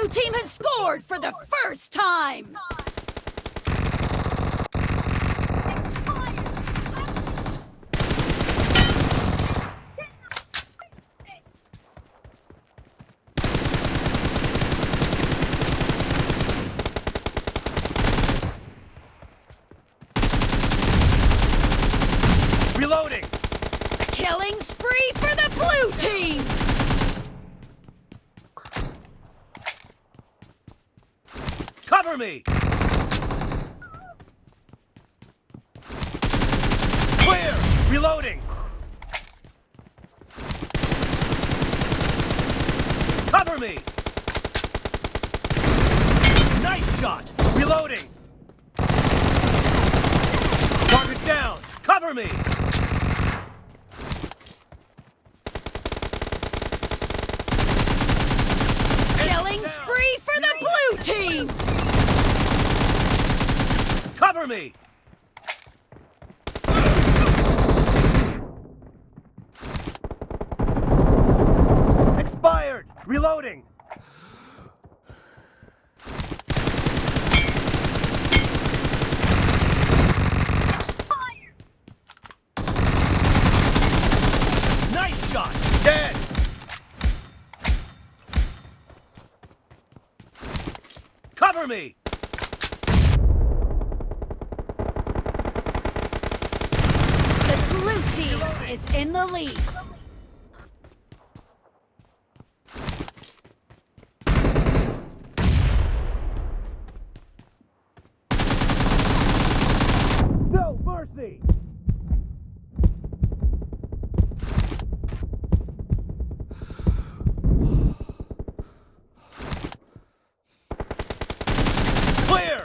blue team has scored for the first time! Reloading! Killing spree for the blue team! Me! Clear! Reloading! Cover me! Nice shot! Reloading! Target down! Cover me! Killing spree for the blue team! Me! Expired! Reloading! Nice shot! Dead! Cover me! The blue team is in the lead. No mercy! Clear!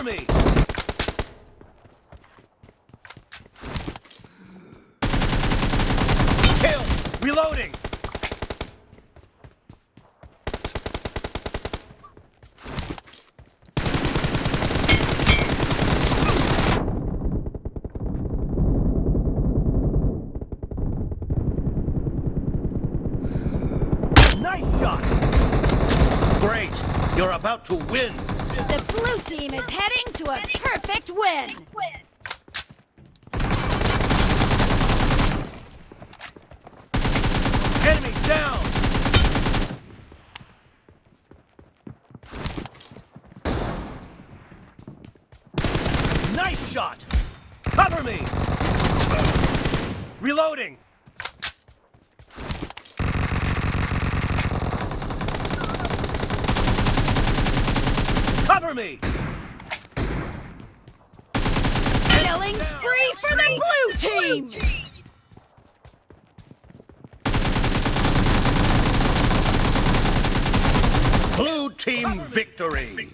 Cover me! Kill! Reloading! Nice shot! Great! You're about to win! The blue team is heading to a perfect win! Enemy down! Nice shot! Cover me! Reloading! Cover me! Killing spree for the blue team! Blue team victory!